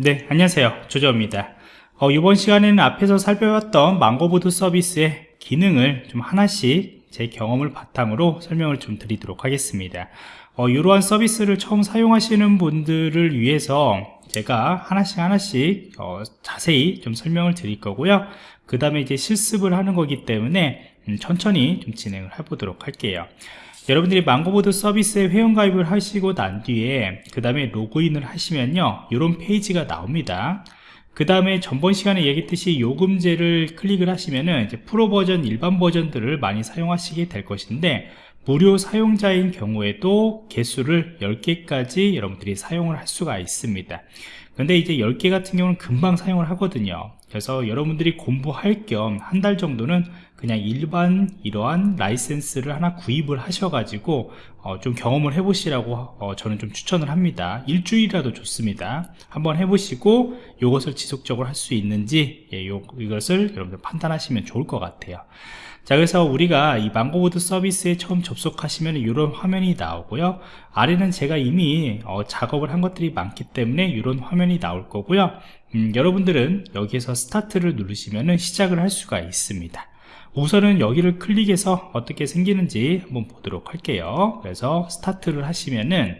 네, 안녕하세요. 조조입니다. 어, 이번 시간에는 앞에서 살펴봤던 망고보드 서비스의 기능을 좀 하나씩 제 경험을 바탕으로 설명을 좀 드리도록 하겠습니다. 어, 이러한 서비스를 처음 사용하시는 분들을 위해서 제가 하나씩 하나씩 어, 자세히 좀 설명을 드릴 거고요. 그 다음에 이제 실습을 하는 거기 때문에 음, 천천히 좀 진행을 해보도록 할게요. 여러분들이 망고보드 서비스에 회원가입을 하시고 난 뒤에 그 다음에 로그인을 하시면요 이런 페이지가 나옵니다. 그 다음에 전번 시간에 얘기했듯이 요금제를 클릭을 하시면은 이제 프로 버전 일반 버전들을 많이 사용하시게 될 것인데 무료 사용자인 경우에도 개수를 10개까지 여러분들이 사용을 할 수가 있습니다 근데 이제 10개 같은 경우는 금방 사용을 하거든요. 그래서 여러분들이 공부할 겸 한 달 정도는 그냥 일반 이러한 라이센스를 하나 구입을 하셔가지고 어, 좀 경험을 해보시라고 어, 저는 좀 추천을 합니다. 일주일이라도 좋습니다. 한번 해보시고 이것을 지속적으로 할 수 있는지 예, 요, 이것을 여러분들 판단하시면 좋을 것 같아요 자 그래서 우리가 이 망고보드 서비스에 처음 접속하시면 이런 화면이 나오고요. 아래는 제가 이미 어, 작업을 한 것들이 많기 때문에 이런 화면이 나올 거고요. 음, 여러분들은 여기에서 스타트를 누르시면 시작을 할 수가 있습니다. 우선은 여기를 클릭해서 어떻게 생기는지 한번 보도록 할게요. 그래서 스타트를 하시면은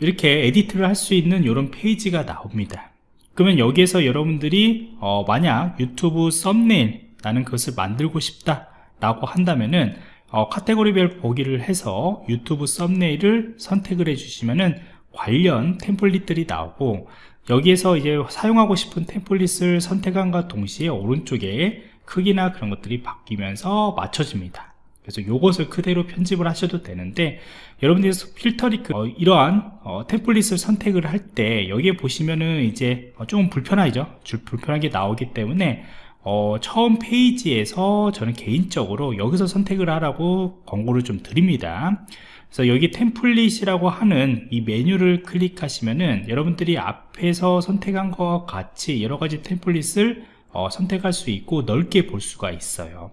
이렇게 edit를 할 수 있는 이런 페이지가 나옵니다 그러면 여기에서 여러분들이 어, 만약 유튜브 썸네일 나는 그것을 만들고 싶다 라고 한다면은 어, 카테고리별 보기를 해서 유튜브 썸네일을 선택을 해주시면은 관련 템플릿들이 나오고 여기에서 이제 사용하고 싶은 템플릿을 선택한과 동시에 오른쪽에 크기나 그런 것들이 바뀌면서 맞춰집니다 그래서 이것을 그대로 편집을 하셔도 되는데 여러분들이 필터리 어, 이러한 어, 템플릿을 선택을 할 때 여기에 보시면은 이제 어, 조금 불편하죠? 불편하게 나오기 때문에 어, 처음 페이지에서 저는 개인적으로 여기서 선택을 하라고 권고를 좀 드립니다. 그래서 여기 템플릿이라고 하는 이 메뉴를 클릭하시면은 여러분들이 앞에서 선택한 것과 같이 여러가지 템플릿을 어, 선택할 수 있고 넓게 볼 수가 있어요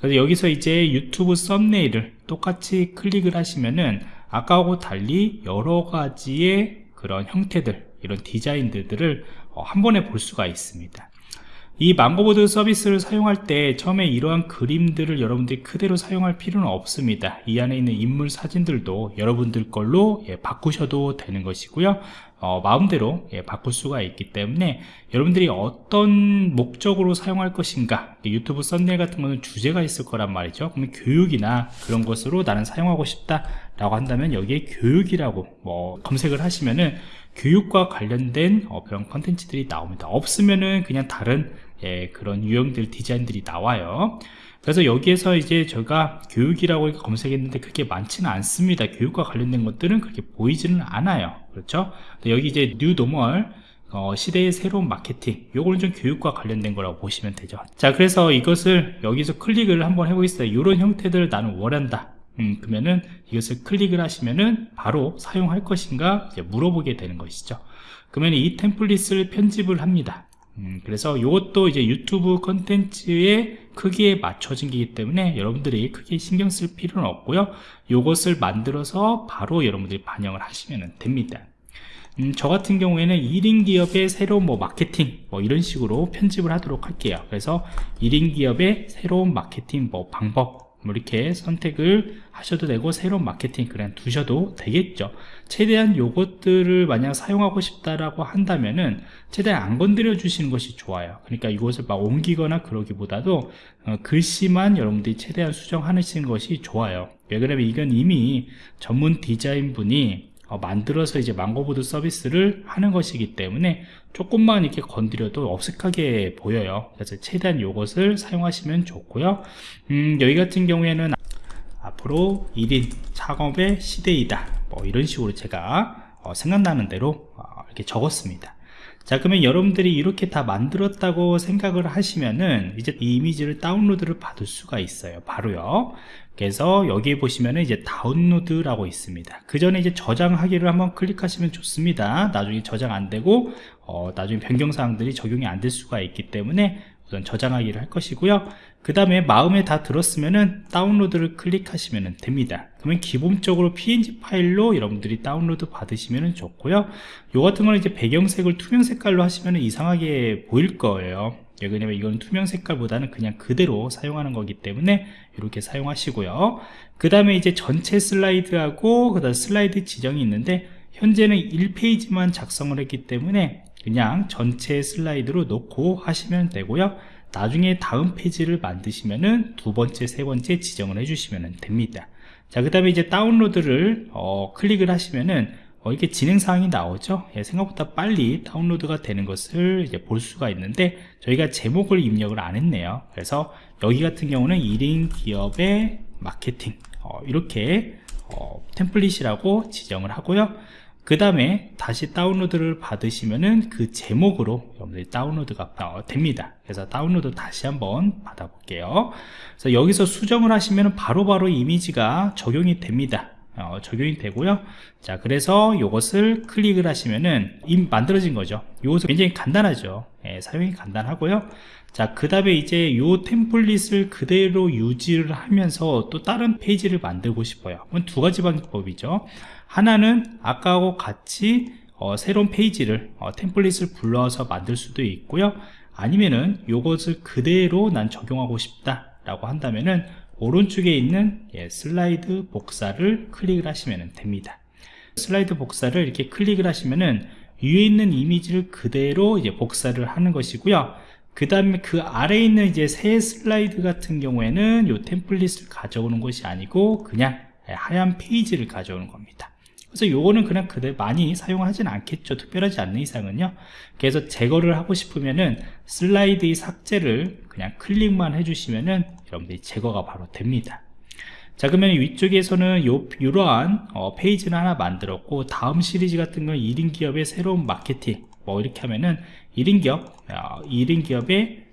그래서 여기서 이제 유튜브 썸네일을 똑같이 클릭을 하시면은 아까하고 달리 여러 가지의 그런 형태들 이런 디자인들을 어, 한 번에 볼 수가 있습니다 이 망고보드 서비스를 사용할 때 처음에 이러한 그림들을 여러분들이 그대로 사용할 필요는 없습니다. 이 안에 있는 인물 사진들도 여러분들 걸로 예, 바꾸셔도 되는 것이고요. 어, 마음대로 예, 바꿀 수가 있기 때문에 여러분들이 어떤 목적으로 사용할 것인가 유튜브 썸네일 같은 거는 주제가 있을 거란 말이죠. 그러면 교육이나 그런 것으로 나는 사용하고 싶다 라고 한다면 여기에 교육이라고 뭐 검색을 하시면은 교육과 관련된 어, 그런 컨텐츠들이 나옵니다. 없으면은 그냥 다른 예, 그런 유형들 디자인들이 나와요. 그래서 여기에서 이제 제가 교육이라고 검색했는데 그렇게 많지는 않습니다. 교육과 관련된 것들은 그렇게 보이지는 않아요. 그렇죠? 여기 이제 뉴 노멀 어, 시대의 새로운 마케팅 요거는 좀 교육과 관련된 거라고 보시면 되죠. 자 그래서 이것을 여기서 클릭을 한번 해보겠어요 이런 형태들을 나는 원한다. 음, 그러면은 이것을 클릭을 하시면은 바로 사용할 것인가 물어보게 되는 것이죠. 그러면 이 템플릿을 편집을 합니다 음, 그래서 이것도 이제 유튜브 컨텐츠의 크기에 맞춰진 기기 때문에 여러분들이 크게 신경 쓸 필요는 없고요. 이것을 만들어서 바로 여러분들이 반영을 하시면 됩니다. 음, 저 같은 경우에는 1인 기업의 새로운 뭐 마케팅 뭐 이런 식으로 편집을 하도록 할게요. 그래서 1인 기업의 새로운 마케팅 뭐 방법 뭐 이렇게 선택을 하셔도 되고 새로운 마케팅 그냥 두셔도 되겠죠. 최대한 요것들을 만약 사용하고 싶다라고 한다면은 최대한 안 건드려 주시는 것이 좋아요. 그러니까 이것을 막 옮기거나 그러기보다도 어, 글씨만 여러분들이 최대한 수정하시는 것이 좋아요. 왜 그러냐면 이건 이미 전문 디자인 분이 어, 만들어서 이제 망고보드 서비스를 하는 것이기 때문에 조금만 이렇게 건드려도 어색하게 보여요. 그래서 최대한 이것을 사용하시면 좋고요. 음, 여기 같은 경우에는 앞으로 1인 작업의 시대이다. 뭐 이런 식으로 제가 어, 생각나는 대로 어, 이렇게 적었습니다 자 그러면 여러분들이 이렇게 다 만들었다고 생각을 하시면은 이제 이 이미지를 다운로드를 받을 수가 있어요. 바로요. 그래서 여기 보시면은 이제 다운로드라고 있습니다. 그 전에 이제 저장하기를 한번 클릭하시면 좋습니다. 나중에 저장 안 되고 어, 나중에 변경사항들이 적용이 안 될 수가 있기 때문에 우선 저장하기를 할 것이고요. 그 다음에 마음에 다 들었으면은 다운로드를 클릭하시면 됩니다. 그러면 기본적으로 png 파일로 여러분들이 다운로드 받으시면 좋고요. 요 같은 거는 이제 배경색을 투명 색깔로 하시면 이상하게 보일 거예요. 예, 왜냐면 이건 투명 색깔보다는 그냥 그대로 사용하는 거기 때문에 이렇게 사용하시고요. 그 다음에 이제 전체 슬라이드하고 그 다음 슬라이드 지정이 있는데 현재는 1페이지만 작성을 했기 때문에 그냥 전체 슬라이드로 놓고 하시면 되고요. 나중에 다음 페이지를 만드시면은 두 번째 세 번째 지정을 해주시면 됩니다. 자 그 다음에 이제 다운로드를 어, 클릭을 하시면은 어, 이렇게 진행사항이 나오죠? 예, 생각보다 빨리 다운로드가 되는 것을 이제 볼 수가 있는데 저희가 제목을 입력을 안 했네요. 그래서 여기 같은 경우는 1인 기업의 마케팅 어, 이렇게 어, 템플릿이라고 지정을 하고요 그 다음에 다시 다운로드를 받으시면은 그 제목으로 여러분들이 다운로드가 어, 됩니다. 그래서 다운로드 다시 한번 받아 볼게요. 그래서 여기서 수정을 하시면 바로바로 이미지가 적용이 됩니다 어, 적용이 되고요. 자 그래서 이것을 클릭을 하시면은 임 만들어진 거죠. 이것은 굉장히 간단하죠. 예, 사용이 간단하고요. 자그 다음에 이제 요 템플릿을 그대로 유지를 하면서 또 다른 페이지를 만들고 싶어요. 그건 두 가지 방법이죠. 하나는 아까하고 같이 어, 새로운 페이지를 어, 템플릿을 불러서 만들 수도 있고요. 아니면은 요것을 그대로 난 적용하고 싶다 라고 한다면은 오른쪽에 있는 예, 슬라이드 복사를 클릭을 하시면 됩니다. 슬라이드 복사를 이렇게 클릭을 하시면은 위에 있는 이미지를 그대로 이제 복사를 하는 것이고요. 그 다음에 그 아래에 있는 이제 새 슬라이드 같은 경우에는 이 템플릿을 가져오는 것이 아니고 그냥 하얀 페이지를 가져오는 겁니다 그래서 요거는 그냥 그대 많이 사용하진 않겠죠. 특별하지 않는 이상은요. 그래서 제거를 하고 싶으면은 슬라이드의 삭제를 그냥 클릭만 해주시면은 여러분들이 제거가 바로 됩니다. 자 그러면 위쪽에서는 요, 이러한 어, 페이지를 하나 만들었고 다음 시리즈 같은 건 1인 기업의 새로운 마케팅. 뭐 이렇게 하면은 1인 기업 어, 1인 기업의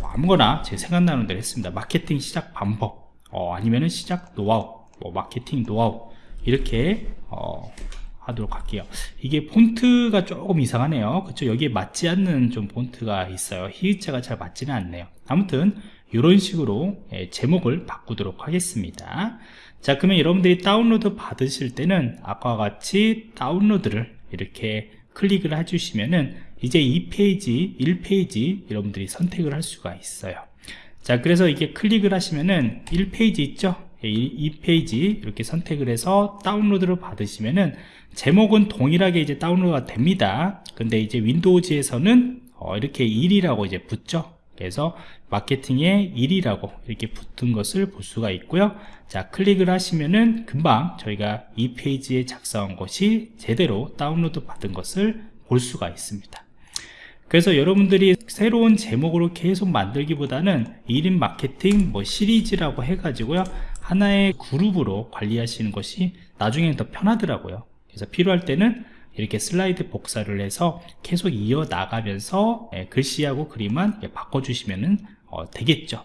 뭐 아무거나 제 생각나는 대로 했습니다. 마케팅 시작 방법. 어, 아니면은 시작 노하우. 뭐 마케팅 노하우 이렇게 어, 하도록 할게요. 이게 폰트가 조금 이상하네요. 그쵸? 여기에 맞지 않는 좀 폰트가 있어요. 히읗자가 잘 맞지는 않네요. 아무튼 이런 식으로 예, 제목을 바꾸도록 하겠습니다. 자 그러면 여러분들이 다운로드 받으실 때는 아까와 같이 다운로드를 이렇게 클릭을 해주시면은 이제 이 페이지 1페이지 여러분들이 선택을 할 수가 있어요. 자 그래서 이게 클릭을 하시면은 1페이지 있죠 이, 페이지 이렇게 선택을 해서 다운로드를 받으시면은 제목은 동일하게 이제 다운로드가 됩니다. 근데 이제 윈도우즈에서는 어, 이렇게 1이라고 이제 붙죠. 그래서 마케팅에 1이라고 이렇게 붙은 것을 볼 수가 있고요. 자 클릭을 하시면은 금방 저희가 이 페이지에 작성한 것이 제대로 다운로드 받은 것을 볼 수가 있습니다. 그래서 여러분들이 새로운 제목으로 계속 만들기보다는 1인 마케팅 뭐 시리즈라고 해가지고요 하나의 그룹으로 관리하시는 것이 나중에는 더 편하더라고요. 그래서 필요할 때는 이렇게 슬라이드 복사를 해서 계속 이어 나가면서 예, 글씨하고 그림만 바꿔주시면 어, 되겠죠.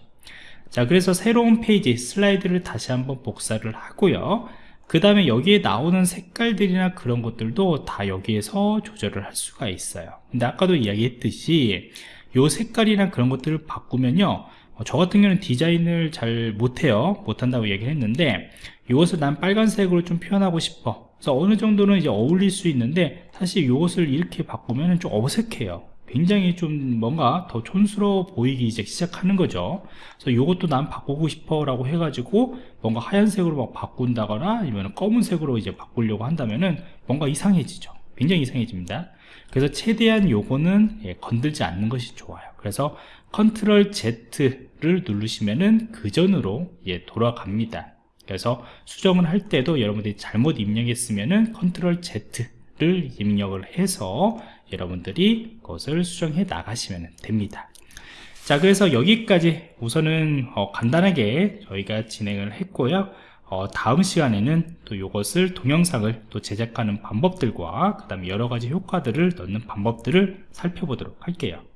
자 그래서 새로운 페이지 슬라이드를 다시 한번 복사를 하고요. 그 다음에 여기에 나오는 색깔들이나 그런 것들도 다 여기에서 조절을 할 수가 있어요. 근데 아까도 이야기했듯이 요 색깔이나 그런 것들을 바꾸면요. 어, 저 같은 경우는 디자인을 잘 못해요. 못한다고 얘기를 했는데 이것을 난 빨간색으로 좀 표현하고 싶어. 그래서 어느 정도는 이제 어울릴 수 있는데 사실 이것을 이렇게 바꾸면 좀 어색해요. 굉장히 좀 뭔가 더 촌스러워 보이기 이제 시작하는 거죠. 그래서 이것도 난 바꾸고 싶어 라고 해가지고 뭔가 하얀색으로 막 바꾼다거나 아니면 검은색으로 이제 바꾸려고 한다면은 뭔가 이상해지죠 굉장히 이상해집니다. 그래서 최대한 요거는 예, 건들지 않는 것이 좋아요. 그래서 Control Z를 누르시면은 그 전으로 예, 돌아갑니다. 그래서 수정을 할 때도 여러분들이 잘못 입력했으면은 Control Z를 입력을 해서 여러분들이 그것을 수정해 나가시면 됩니다. 자 그래서 여기까지 우선은 어, 간단하게 저희가 진행을 했고요 어, 다음 시간에는 또 이것을 동영상을 또 제작하는 방법들과 그 다음에 여러가지 효과들을 넣는 방법들을 살펴보도록 할게요